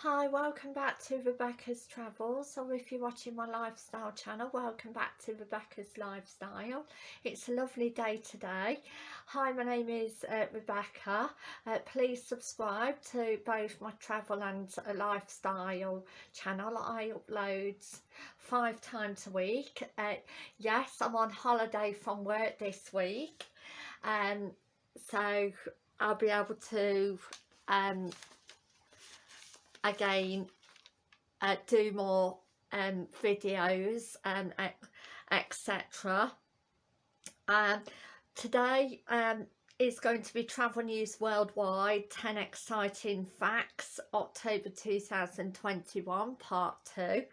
Hi, welcome back to Rebecca's Travels, or if you're watching my lifestyle channel, welcome back to Rebecca's Lifestyle. It's a lovely day today. Hi, my name is uh, Rebecca. Uh, please subscribe to both my travel and uh, lifestyle channel. I upload five times a week. Uh, yes, I'm on holiday from work this week, um, so I'll be able to um, again uh, do more um, videos and um, etc um, today um, is going to be travel news worldwide 10 exciting facts october 2021 part 2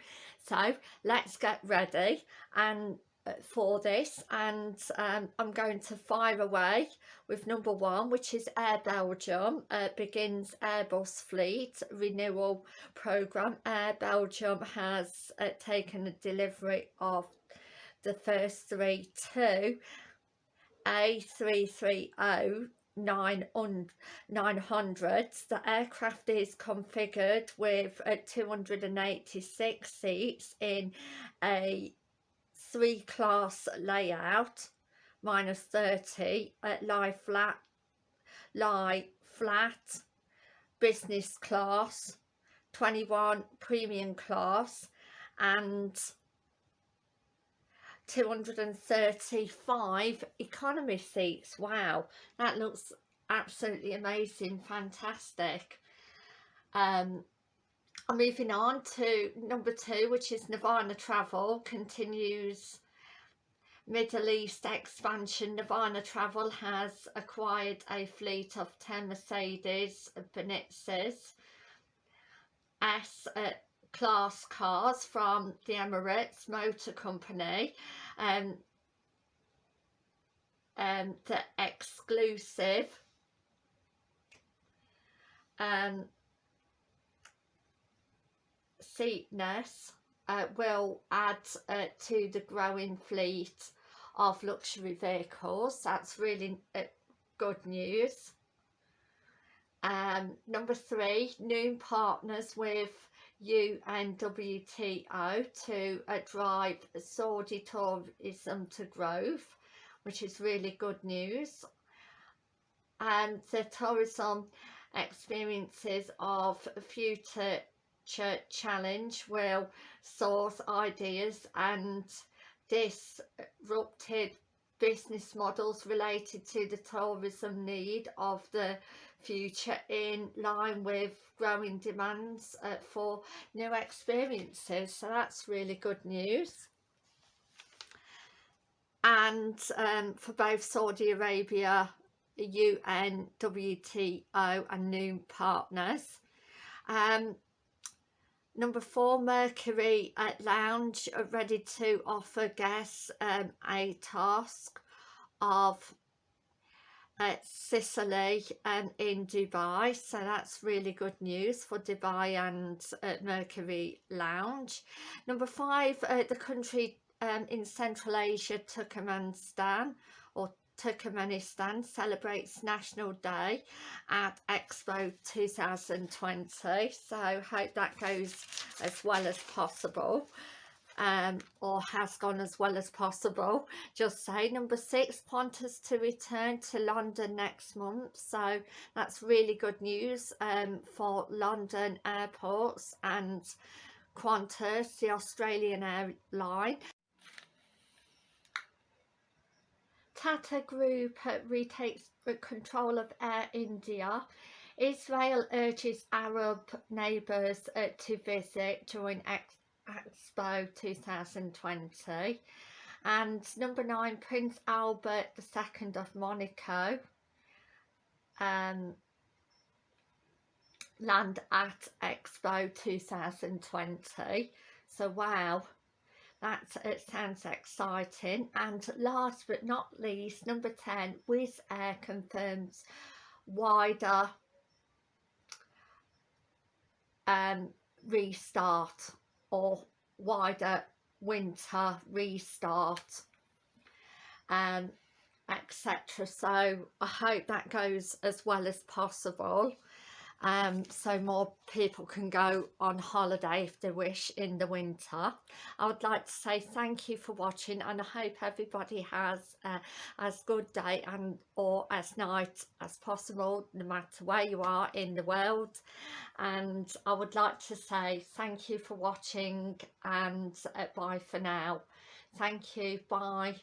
so let's get ready. And for this and um, I'm going to fire away with number one which is Air Belgium uh, begins Airbus fleet renewal program. Air Belgium has uh, taken a delivery of the first three two A330 900 the aircraft is configured with uh, 286 seats in a three class layout. Minus 30 at lie flat lie flat. Business class 21 premium class and 235 economy seats. Wow that looks absolutely amazing fantastic. Um moving on to number two which is Nirvana Travel continues. Middle East expansion Nirvana Travel has acquired a fleet of 10 Mercedes Benitz's S uh, class cars from the Emirates Motor Company. Um, um, the exclusive. Um, seatness uh, will add uh, to the growing fleet of luxury vehicles. That's really uh, good news. Um, number three new partners with UNWTO to uh, drive Saudi tourism to growth which is really good news. And the tourism experiences of future challenge will source ideas and disrupted business models related to the tourism need of the future in line with growing demands uh, for new experiences. So that's really good news. And um, for both Saudi Arabia UN WTO and new partners. Um, Number four, Mercury at Lounge are ready to offer guests um, a task of uh, Sicily and in Dubai so that's really good news for Dubai and uh, Mercury Lounge. Number five, uh, the country um, in Central Asia, Turkmenistan Turkmenistan celebrates National Day at Expo 2020 so hope that goes as well as possible um, or has gone as well as possible. Just say number six Qantas to return to London next month. So that's really good news um, for London airports and Qantas the Australian airline Tata Group retakes control of Air India. Israel urges Arab neighbours uh, to visit during Expo 2020. And number nine, Prince Albert II of Monaco. Um, land at Expo 2020. So wow, that it sounds exciting. And last but not least number 10 Wizz Air confirms wider um, restart or wider winter restart um, etc so I hope that goes as well as possible um, so more people can go on holiday if they wish in the winter. I would like to say thank you for watching and I hope everybody has uh, as good day and or as night as possible no matter where you are in the world and I would like to say thank you for watching and uh, bye for now. Thank you, bye.